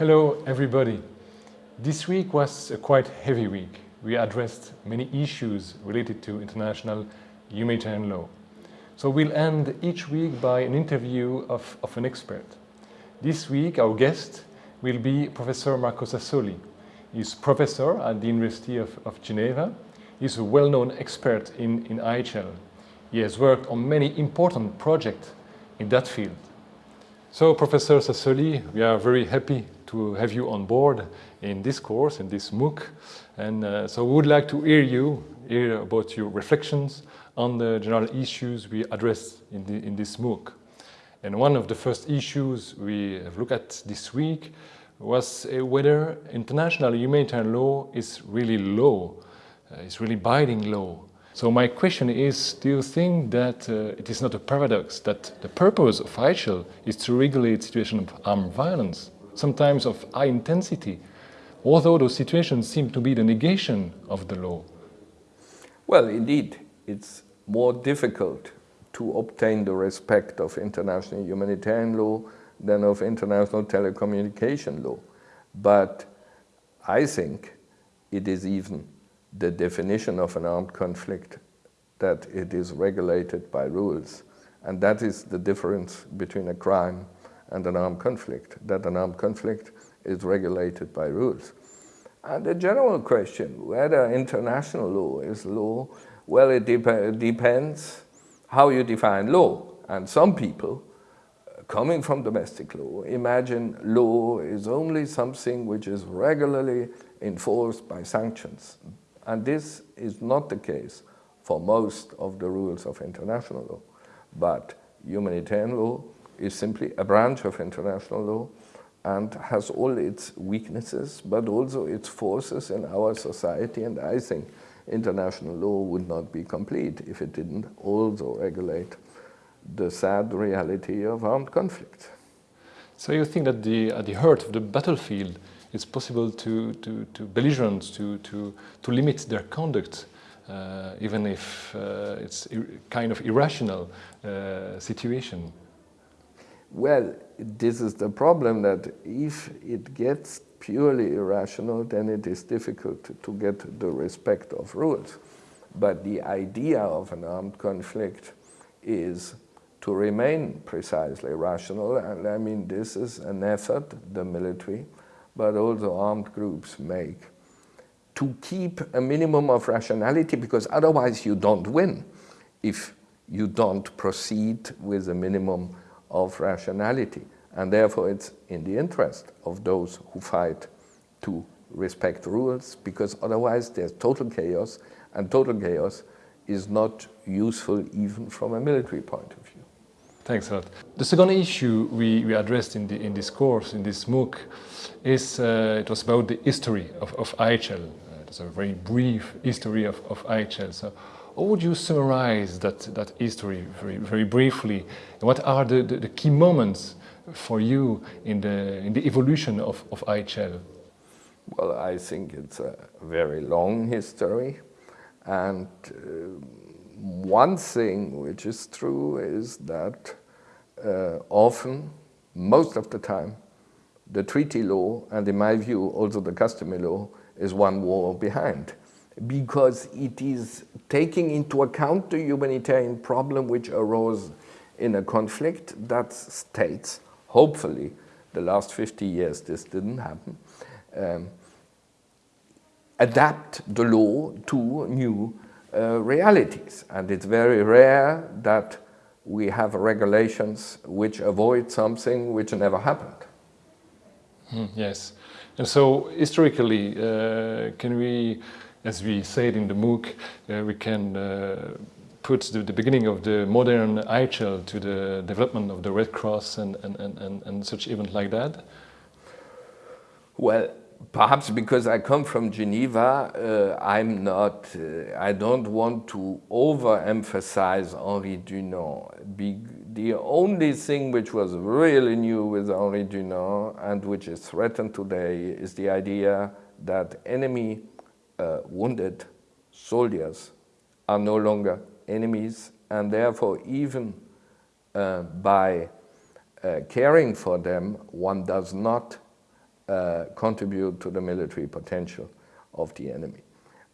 Hello everybody. This week was a quite heavy week. We addressed many issues related to international humanitarian law. So we'll end each week by an interview of, of an expert. This week our guest will be Professor Marco Sassoli. He's a professor at the University of, of Geneva. He's a well-known expert in, in IHL. He has worked on many important projects in that field. So Professor Sassoli, we are very happy to have you on board in this course, in this MOOC. And uh, so we would like to hear you, hear about your reflections on the general issues we address in, the, in this MOOC. And one of the first issues we have looked at this week was uh, whether international humanitarian law is really law, uh, is really binding law. So my question is, do you think that uh, it is not a paradox that the purpose of IHL is to regulate situations of armed violence sometimes of high intensity, although those situations seem to be the negation of the law. Well, indeed, it's more difficult to obtain the respect of international humanitarian law than of international telecommunication law. But I think it is even the definition of an armed conflict that it is regulated by rules. And that is the difference between a crime and an armed conflict, that an armed conflict is regulated by rules. And the general question, whether international law is law, well, it dep depends how you define law. And some people, coming from domestic law, imagine law is only something which is regularly enforced by sanctions. And this is not the case for most of the rules of international law. But humanitarian law is simply a branch of international law and has all its weaknesses, but also its forces in our society. And I think international law would not be complete if it didn't also regulate the sad reality of armed conflict. So you think that the, at the heart of the battlefield, it's possible to, to, to belligerents to, to, to limit their conduct, uh, even if uh, it's kind of irrational uh, situation? Well, this is the problem that if it gets purely irrational, then it is difficult to, get the respect of rules. But the idea of an armed conflict is to remain precisely rational. And I mean, this is an effort the military, but also armed groups make to keep a minimum of rationality because otherwise you don't win if you don't proceed with a minimum of rationality. And therefore it's in the interest of those who fight to respect rules because otherwise there's total chaos and total chaos is not useful even from a military point of view. Thanks a lot. The second issue we, we addressed in, the, in this course, in this MOOC, is uh, it was about the history of, of IHL. Uh, it's a very brief history of, of IHL. So how would you summarize that, that history very, very briefly? What are the, the, the key moments for you in the, in the evolution of, of IHL? Well, I think it's a very long history. And uh, one thing which is true is that uh, often, most of the time, the treaty law, and in my view also the customary law, is one war behind because it is taking into account the humanitarian problem which arose in a conflict that states, hopefully, the last 50 years this didn't happen, um, adapt the law to new uh, realities. And it's very rare that we have regulations which avoid something which never happened. Mm, yes. And so historically, uh, can we as we said in the MOOC, uh, we can uh, put the, the, beginning of the modern IHL to the development of the Red Cross and, and, and, and such event like that? Well, perhaps because I come from Geneva, uh, I'm not, uh, I don't want to overemphasize Henri Dunant. Be the only thing which was really new with Henri Dunant and which is threatened today is the idea that enemy uh, wounded soldiers are no longer enemies and therefore even uh, by uh, caring for them one does not uh, contribute to the military potential of the enemy.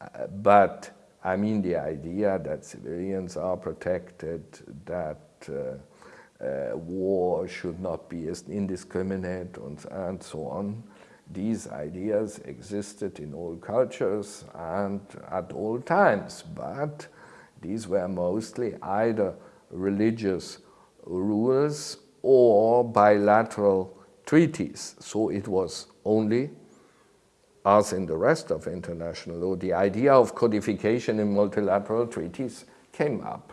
Uh, but I mean the idea that civilians are protected, that uh, uh, war should not be as indiscriminate and, and so on. These ideas existed in all cultures and at all times, but these were mostly either religious rules or bilateral treaties. So it was only, as in the rest of international law, the idea of codification in multilateral treaties came up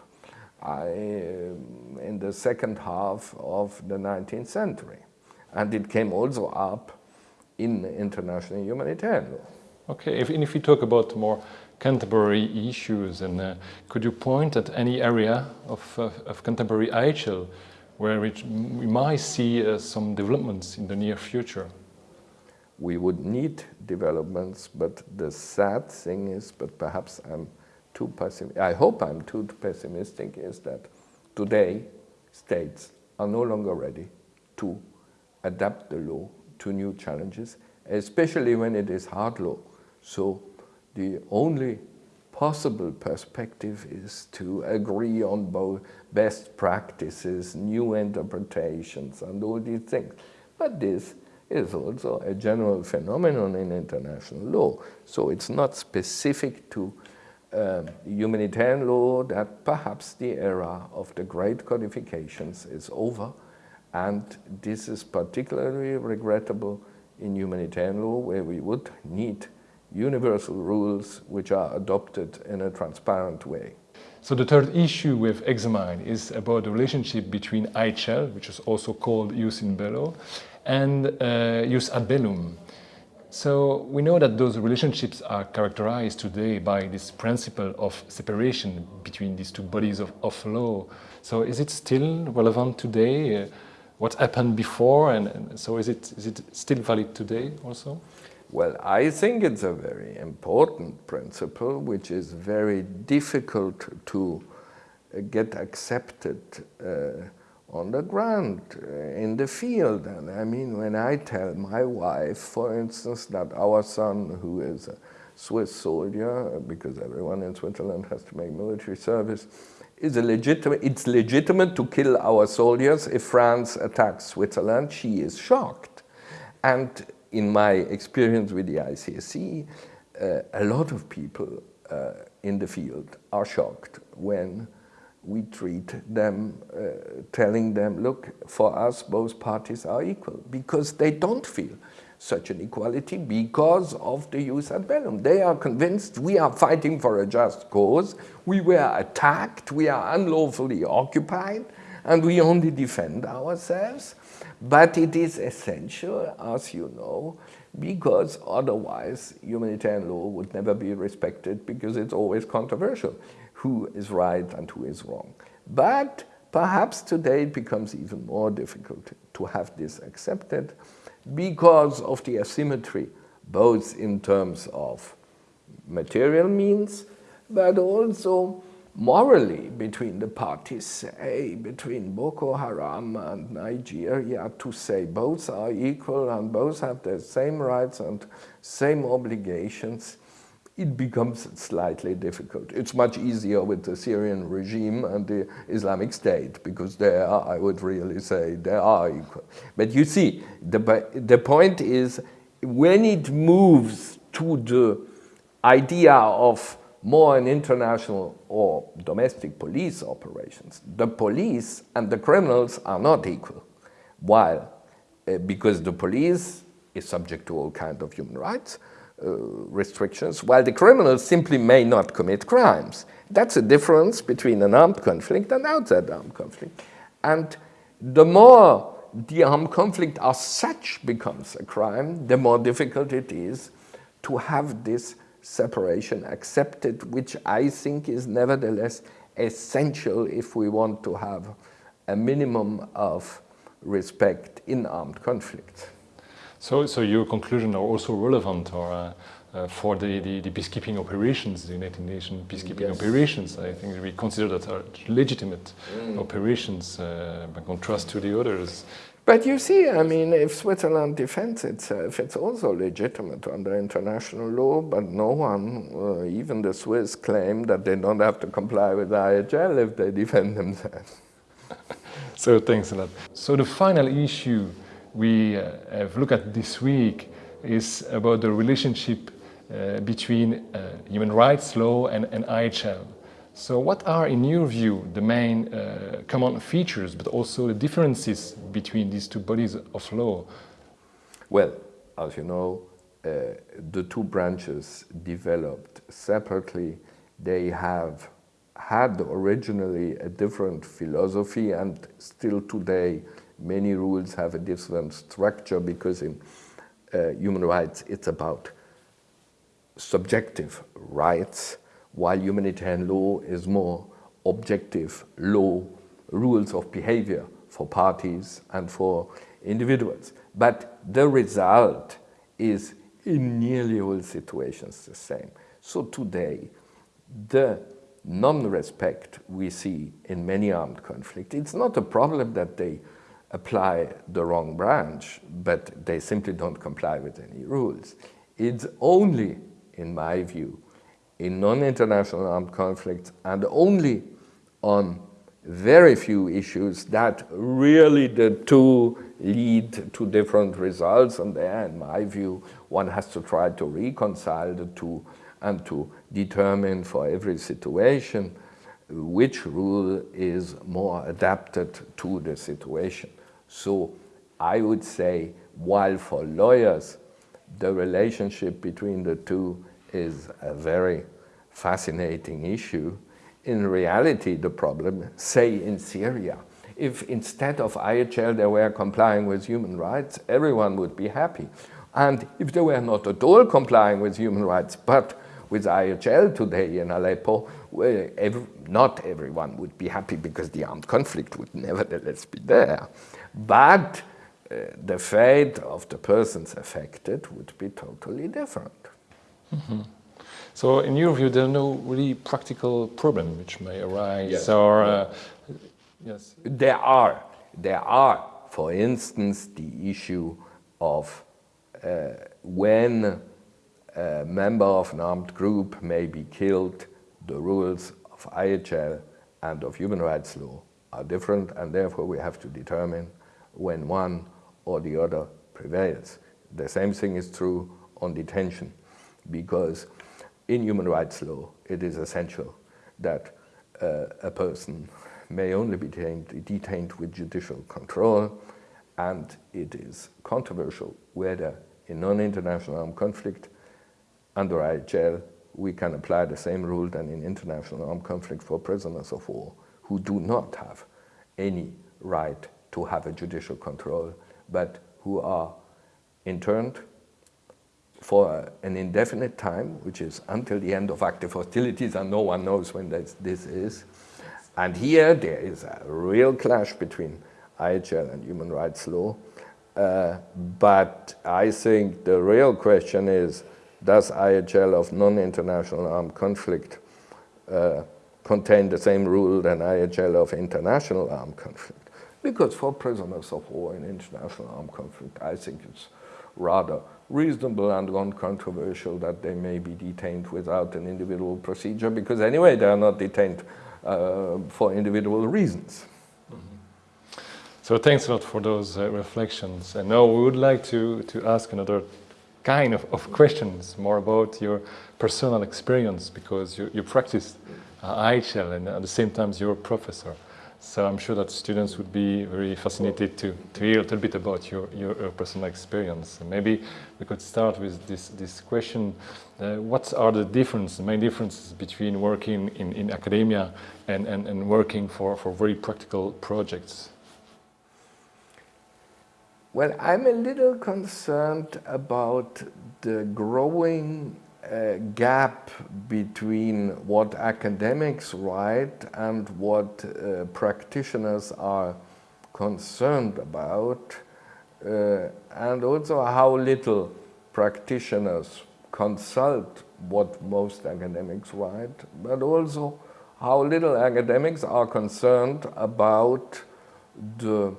I, um, in the second half of the 19th century. And it came also up in international humanitarian law. Okay, if, if we talk about more contemporary issues, and uh, could you point at any area of, uh, of contemporary IHL where we might see uh, some developments in the near future? We would need developments, but the sad thing is, but perhaps I'm too pessimistic, I hope I'm too pessimistic, is that today states are no longer ready to adapt the law to new challenges, especially when it is hard law. So the only possible perspective is to agree on both best practices, new interpretations, and all these things. But this is also a general phenomenon in international law. So it's not specific to uh, humanitarian law that perhaps the era of the great codifications is over and this is particularly regrettable in humanitarian law where we would need universal rules which are adopted in a transparent way. So the third issue we've examined is about the relationship between IHL, which is also called jus in bello, and uh, ad bellum. So we know that those relationships are characterized today by this principle of separation between these two bodies of, of law. So is it still relevant today? What happened before and, and, so is it, is it still valid today also? Well, I think it's a very important principle which is very difficult to uh, get accepted uh, on the ground, uh, in the field. And I mean, when I tell my wife, for instance, that our son, who is a Swiss soldier, because everyone in Switzerland has to make military service, is legitimate, it's legitimate to kill our soldiers if France attacks Switzerland, she is shocked. And in my experience with the ICRC, uh, a lot of people uh, in the field are shocked when we treat them, uh, telling them, look, for us both parties are equal, because they don't feel such an equality because of the jus ad bellum. They are convinced we are fighting for a just cause, we were attacked, we are unlawfully occupied, and we only defend ourselves. But it is essential, as you know, because otherwise humanitarian law would never be respected because it's always controversial who is right and who is wrong. But perhaps today it becomes even more difficult to have this accepted because of the asymmetry, both in terms of material means, but also morally between the parties, say, between Boko Haram and Nigeria, to say both are equal and both have the same rights and same obligations, it becomes slightly difficult. It's much easier with the Syrian regime and the Islamic State because there, I would really say, they are equal. But you see, the, the point is when it moves to the idea of more an international or domestic police operations, the police and the criminals are not equal. While, uh, because the police is subject to all kinds of human rights, Uh, restrictions, while the criminals simply may not commit crimes. That's a difference between an armed conflict and outside armed conflict. And the more the armed conflict as such becomes a crime, the more difficult it is to have this separation accepted, which I think is nevertheless essential if we want to have a minimum of respect in armed conflicts. So, so your conclusions are also relevant or, uh, uh, for the, the, the, peacekeeping operations, the United Nations peacekeeping yes. operations. I think we consider that are legitimate mm. operations uh, by contrast to the others. But you see, I mean, if Switzerland defends itself, it's also legitimate under international law, but no one, uh, even the Swiss, claim that they don't have to comply with IHL if they defend themselves. so thanks a lot. So the final issue we uh, have looked at this week is about the relationship uh, between uh, human rights law and, and IHL. So what are, in your view, the main uh, common features, but also the differences between these two bodies of law? Well, as you know, uh, the two branches developed separately. They have had originally a different philosophy and still today many rules have a different structure because in uh, human rights it's about subjective rights while humanitarian law is more objective law, rules of behavior for parties and for individuals. But the result is in nearly all situations the same. So today, the non-respect we see in many armed conflicts, it's not a problem that they apply the wrong branch, but they simply don't comply with any rules. It's only, in my view, in non-international armed conflicts and only on very few issues that really the two lead to different results and there in my view one has to try to reconcile the two and to determine for every situation which rule is more adapted to the situation. So I would say while for lawyers the relationship between the two is a very fascinating issue. In reality, the problem, say in Syria, if instead of IHL they were complying with human rights, everyone would be happy. And if they were not at all complying with human rights, but with IHL today in Aleppo, well, every, not everyone would be happy because the armed conflict would nevertheless be there. But uh, the fate of the persons affected would be totally different. Mm -hmm. So in your view, there are no really practical problem which may arise yes. or... Uh, yes. There are. There are, for instance, the issue of uh, when a member of an armed group may be killed, the rules of IHL and of human rights law are different and therefore we have to determine when one or the other prevails. The same thing is true on detention because in human rights law, it is essential that uh, a person may only be detained, detained with judicial control and it is controversial whether in non-international armed conflict under IHL we can apply the same rule than in international armed conflict for prisoners of war who do not have any right to have a judicial control but who are interned for an indefinite time, which is until the end of active hostilities, and no one knows when this, this is. And here there is a real clash between IHL and human rights law. Uh, but I think the real question is, does IHL of non-international armed conflict uh, contain the same rule than IHL of international armed conflict? Because for prisoners of war in international armed conflict, I think it's rather reasonable and uncontroversial that they may be detained without an individual procedure because anyway they are not detained uh, for individual reasons. Mm -hmm. So thanks a lot for those uh, reflections. And now we would like to, to ask another kind of, of questions more about your personal experience because you, you practiced uh, IHL and at the same time you're a professor. So I'm sure that students would be very fascinated to, to hear a little bit about your, your, your personal experience. Maybe we could start with this, this question. Uh, what are the differences, main differences between working in, in academia and, and, and working for, for very practical projects? Well, I'm a little concerned about the growing uh, gap between what academics write and what uh, practitioners are concerned about uh, and also how little practitioners consult what most academics write, but also how little academics are concerned about the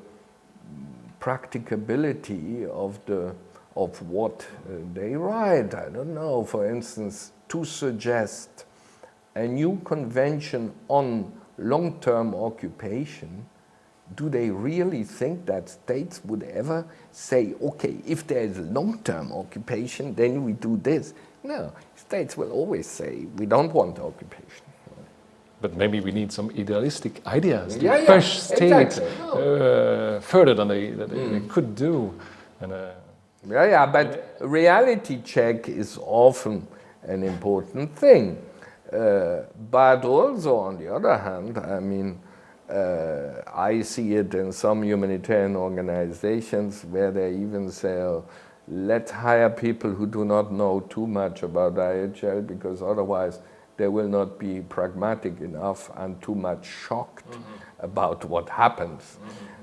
practicability of the of what uh, they write. I don't know, for instance, to suggest a new convention on long-term occupation, do they really think that states would ever say, okay, if there is long-term occupation, then we do this? No, states will always say, we don't want occupation. But maybe we need some idealistic ideas to Yeah, yeah, push states exactly. uh, further than they, that they, they could do. And, uh, Yeah, yeah, but reality check is often an important thing. Uh, but also, on the other hand, I mean, uh, I see it in some humanitarian organizations where they even say, oh, let's hire people who do not know too much about IHL because otherwise they will not be pragmatic enough and too much shocked about what happens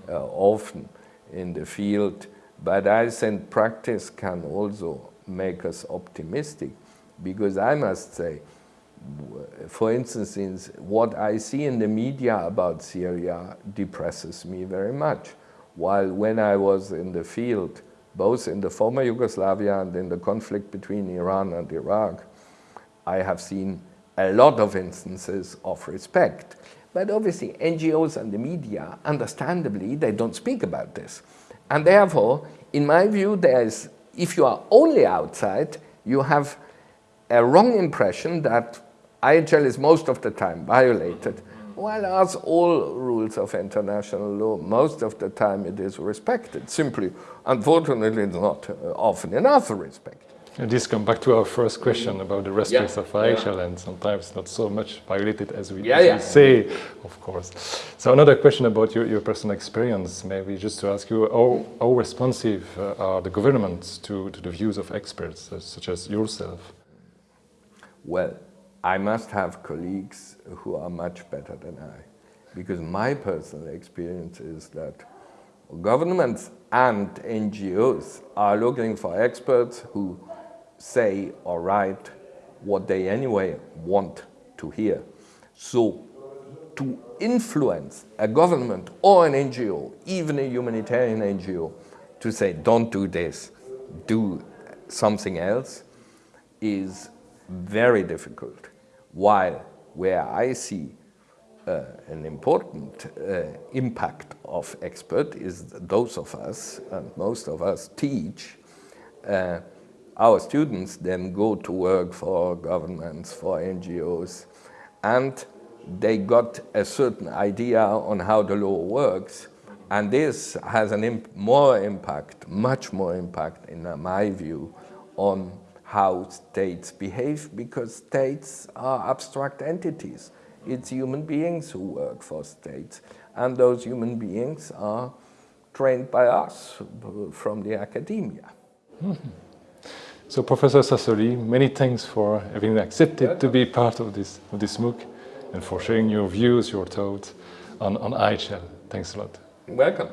uh, often in the field. But I think practice can also make us optimistic because I must say, for instance, in what I see in the media about Syria depresses me very much. While when I was in the field, both in the former Yugoslavia and in the conflict between Iran and Iraq, I have seen a lot of instances of respect. But obviously NGOs and the media, understandably, they don't speak about this. And therefore, in my view, there's, if you are only outside, you have a wrong impression that IHL is most of the time violated, while as all rules of international law, most of the time it is respected. Simply, unfortunately, not uh, often enough respected. And this comes back to our first question about the respect Yeah, of IHL and sometimes not so much violated as we, Yeah, as we say, of course. So another question about your, your personal experience, maybe just to ask you, how, how responsive uh, are the governments to, to the views of experts, uh, such as yourself? Well, I must have colleagues who are much better than I, because my personal experience is that governments and NGOs are looking for experts who say or write what they anyway want to hear. So to influence a government or an NGO, even a humanitarian NGO, to say don't do this, do something else, is very difficult. While where I see uh, an important uh, impact of expert is those of us, and most of us teach, uh, our students then go to work for governments, for NGOs, and they got a certain idea on how the law works, and this has an imp more impact, much more impact, in my view, on how states behave, because states are abstract entities. It's human beings who work for states, and those human beings are trained by us uh, from the academia. Hmm. So Professor Sassoli, many thanks for having accepted to be part of this, of this MOOC and for sharing your views, your thoughts on, on IHL. Thanks a lot. Welcome.